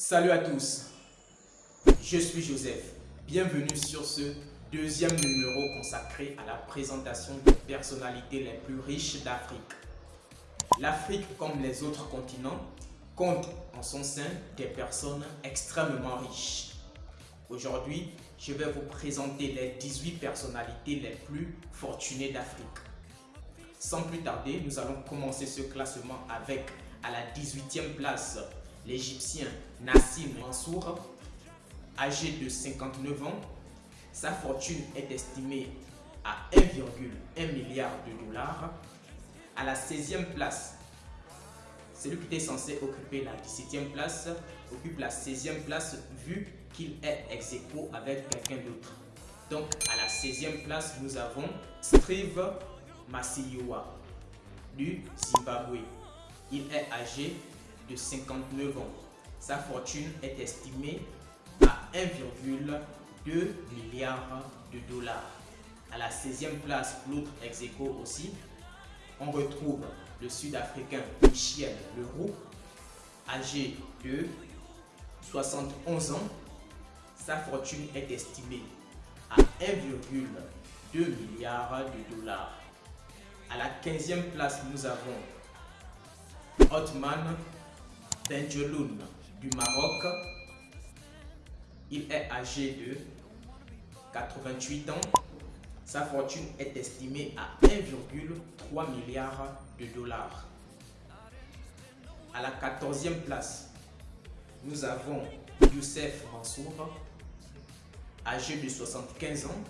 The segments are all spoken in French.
Salut à tous, je suis Joseph. Bienvenue sur ce deuxième numéro consacré à la présentation des personnalités les plus riches d'Afrique. L'Afrique, comme les autres continents, compte en son sein des personnes extrêmement riches. Aujourd'hui, je vais vous présenter les 18 personnalités les plus fortunées d'Afrique. Sans plus tarder, nous allons commencer ce classement avec, à la 18e place, l'Égyptien Nassim Mansour, âgé de 59 ans. Sa fortune est estimée à 1,1 milliard de dollars. À la 16e place, celui qui était censé occuper la 17e place occupe la 16e place vu qu'il est ex avec quelqu'un d'autre. Donc à la 16e place, nous avons Steve Masiyoa du Zimbabwe. Il est âgé de 59 ans. Sa fortune est estimée à 1,2 milliard de dollars. À la 16e place, l'autre ex aussi, on retrouve le Sud-Africain Michel Leroux, âgé de 71 ans. Sa fortune est estimée à 1,2 milliard de dollars. À la 15e place, nous avons Otman Benjeloun du Maroc. Il est âgé de 88 ans. Sa fortune est estimée à 1,3 milliard de dollars. À la 14e place, nous avons Youssef Mansour, âgé de 75 ans.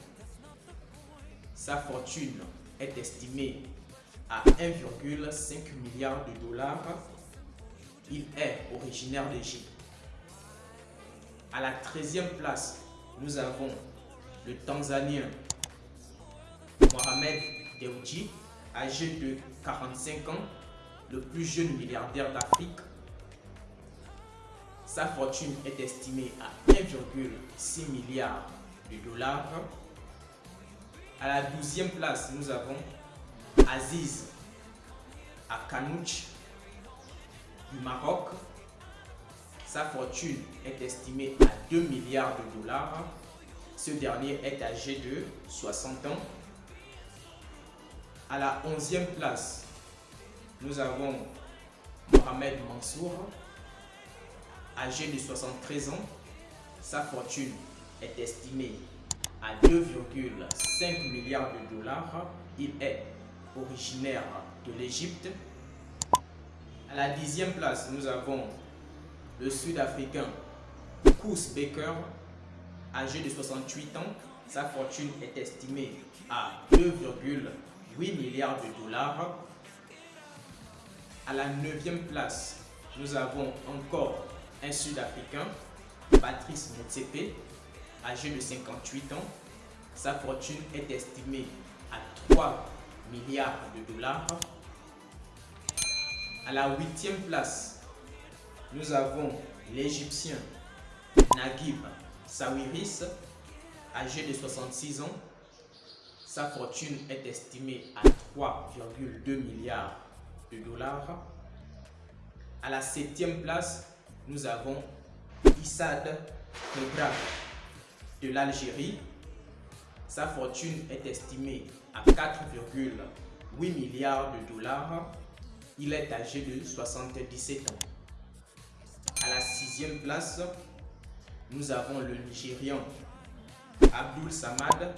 Sa fortune est estimée à 1,5 milliard de dollars. Il est originaire d'Égypte. À la 13e place, nous avons le Tanzanien Mohamed Dewji, âgé de 45 ans, le plus jeune milliardaire d'Afrique. Sa fortune est estimée à 1,6 milliard de dollars. À la 12e place, nous avons Aziz Akanouch du Maroc. Sa fortune est estimée à 2 milliards de dollars. Ce dernier est âgé de 60 ans. À la 11e place, nous avons Mohamed Mansour, âgé de 73 ans. Sa fortune est estimée à 2,5 milliards de dollars. Il est originaire de l'Égypte. À la dixième place, nous avons le Sud-Africain Koos Baker, âgé de 68 ans. Sa fortune est estimée à 2,8 milliards de dollars. À la neuvième place, nous avons encore un Sud-Africain, Patrice Motsepe, âgé de 58 ans. Sa fortune est estimée à 3 milliards de dollars. À la huitième place, nous avons l'Égyptien Naguib Sawiris, âgé de 66 ans. Sa fortune est estimée à 3,2 milliards de dollars. À la septième place, nous avons Issad Kebra de l'Algérie. Sa fortune est estimée à 4,8 milliards de dollars. Il est âgé de 77 ans. À la sixième place, nous avons le Nigérian Abdul Samad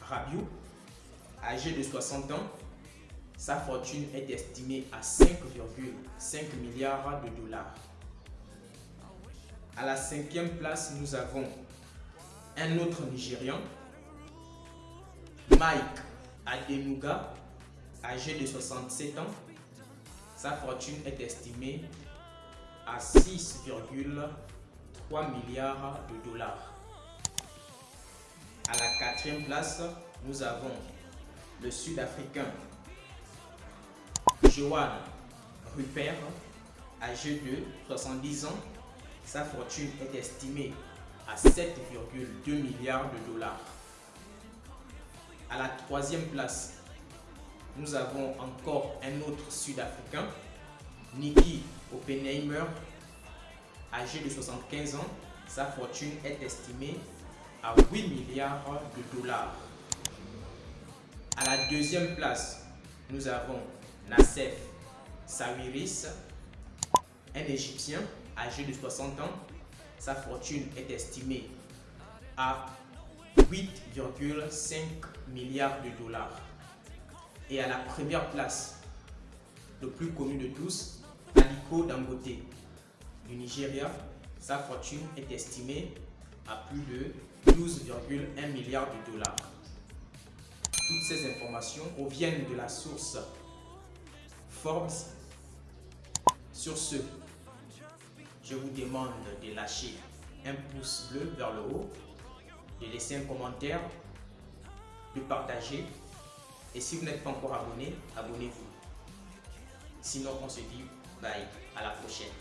Rabiou, âgé de 60 ans. Sa fortune est estimée à 5,5 milliards de dollars. À la cinquième place, nous avons un autre Nigérian, Mike Adenuga, âgé de 67 ans. Sa fortune est estimée à 6,3 milliards de dollars. À la quatrième place, nous avons le Sud-Africain Johan Rupert, âgé de 70 ans. Sa fortune est estimée à 7,2 milliards de dollars. À la troisième place, nous avons encore un autre Sud-Africain, Nicky Oppenheimer, âgé de 75 ans, sa fortune est estimée à 8 milliards de dollars. À la deuxième place, nous avons Nassef Sawiris, un Égyptien âgé de 60 ans. Sa fortune est estimée à 8,5 milliards de dollars. Et à la première place, le plus connu de tous, Aliko Dangote du Nigeria, sa fortune est estimée à plus de 12,1 milliards de dollars. Toutes ces informations proviennent de la source Forbes. Sur ce, je vous demande de lâcher un pouce bleu vers le haut, de laisser un commentaire, de partager. Et si vous n'êtes pas encore abonné, abonnez-vous. Sinon, on se dit bye, à la prochaine.